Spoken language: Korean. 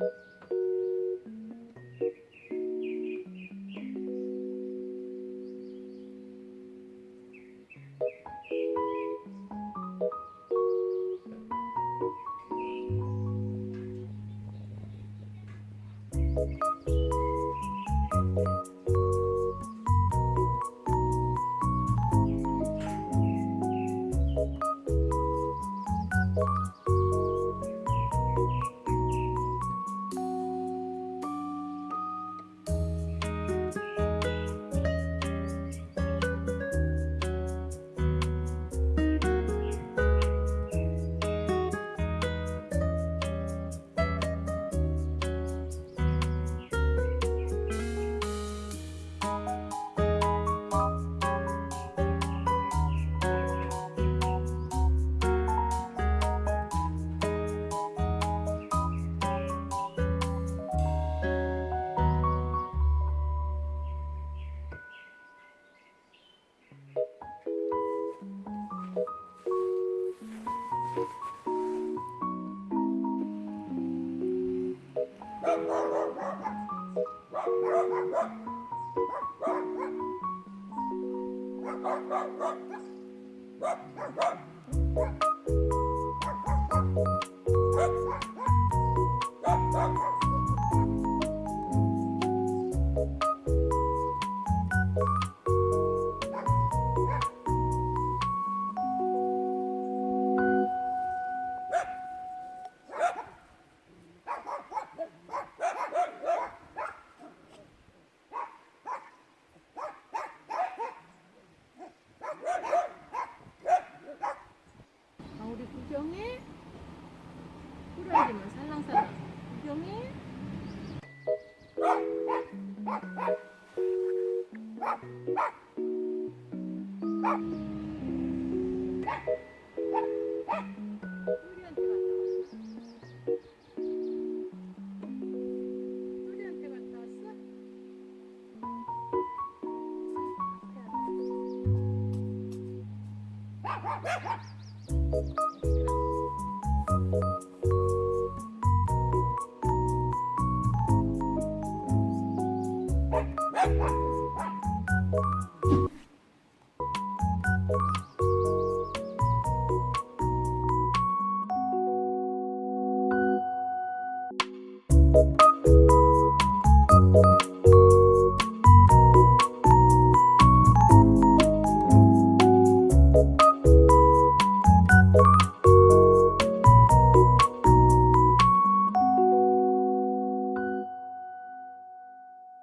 you. Thank you. 살랑살랑 구경해? 우리 that one.